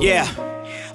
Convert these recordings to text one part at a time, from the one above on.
Yeah.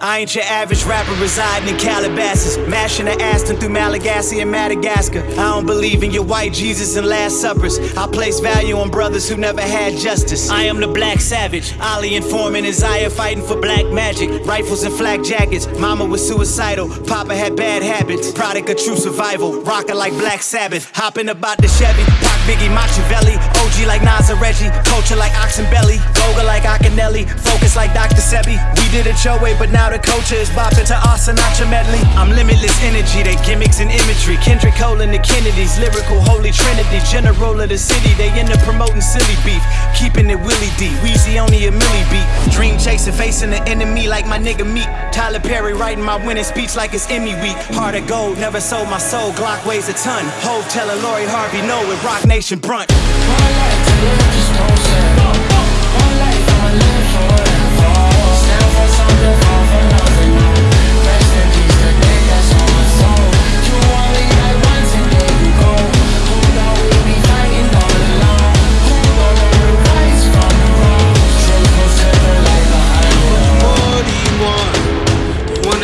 I ain't your average rapper residing in Calabasas, mashing the Aston through Malagasy and Madagascar. I don't believe in your white Jesus and Last Suppers. I place value on brothers who never had justice. I am the black savage, Ali and Foreman, Isaiah fighting for black magic. Rifles and flak jackets, mama was suicidal, papa had bad habits. Product of true survival, rockin' like Black Sabbath. Hopping about the Chevy, Pac Biggie Machiavelli. OG like Nas and Reggie, culture like Oxenbelly. Goga like Akinelli, focus like Dr. Sebi. We did it your way, but now the culture is bopping to our Sinatra medley. I'm limitless energy, they gimmicks and imagery. Kendrick Cole and the Kennedys, lyrical holy trinity. General of the city, they end up promoting silly beef. Keeping it Willie D, Weezy only a milli beat. Dream chasing, facing the enemy like my nigga Meek. Tyler Perry writing my winning speech like it's Emmy week. Heart of gold, never sold my soul, Glock weighs a ton. Hove telling Lori Harvey no with Roc Nation brunt.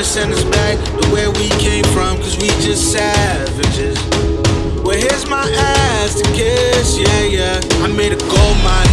Send us back to where we came from, cause we just savages. Well, here's my ass to kiss, yeah, yeah. I made a gold mine,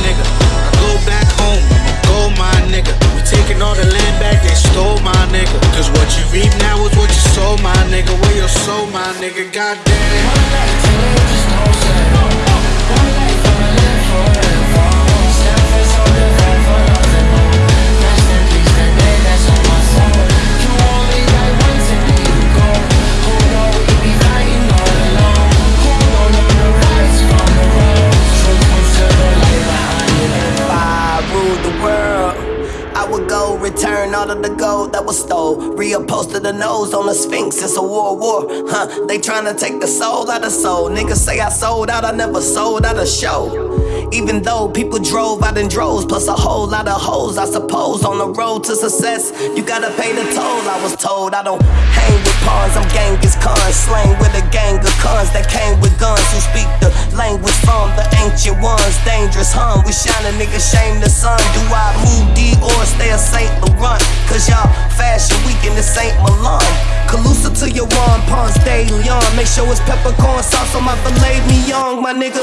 all of the gold that was stole. Reupholster the nose on the Sphinx, it's a world war. Huh, they tryna take the soul out of soul. Niggas say I sold out, I never sold out a show. Even though people drove out in droves, plus a whole lot of hoes, I suppose. On the road to success, you gotta pay the toll. I was told I don't hang with pawns, I'm Genghis Khan. Slang with a gang of cons We shine a nigga, shame the sun. Do I move D or stay a Saint Laurent? Cause y'all fashion week in the Saint Milan. Calusa to your one Ponce de Leon. Make sure it's peppercorn sauce on my filet mignon, my nigga.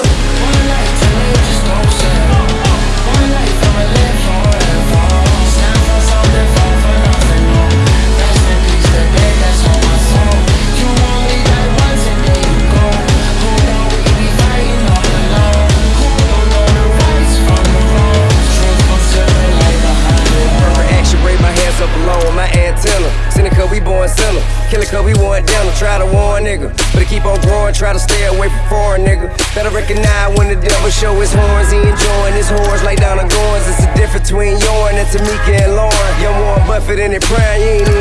Cause we want down to try to warn nigga. But to keep on growing, try to stay away from foreign nigga. Better recognize when the devil show his horns, he enjoying his horns, lay down the goins. It's the difference between Yorin and Tamika and Lauren. Young Warren Buffett in it prime, you ain't.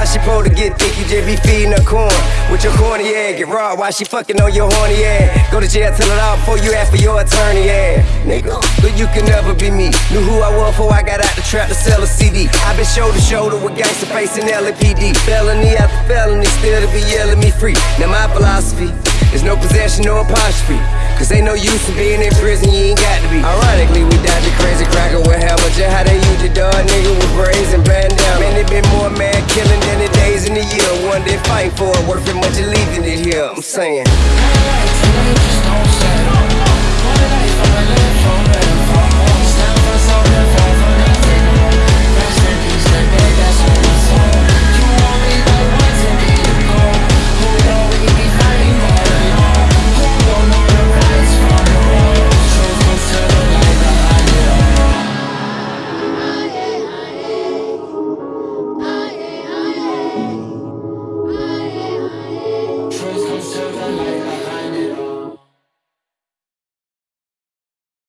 How she supposed to get thick? You just be feeding her corn with your corny ass. Get raw while she fucking on your horny ass. Go to jail, tell it all before you ask for your attorney ass. Nigga, but you can never be me. Knew who I was before I got out the trap to sell a CD. i been shoulder to shoulder with gangsta facing LAPD. Felony after felony, still to be yelling me free. Now my philosophy is no possession, no apostrophe. Cause ain't no use in being in prison, you ain't got to be. Ironically, we died the crazy cracker with hammer. Just how they use your dog, nigga, with braids and bandana. Man, they been more mad One day fighting for it, worth it much of leaving it here. I'm saying.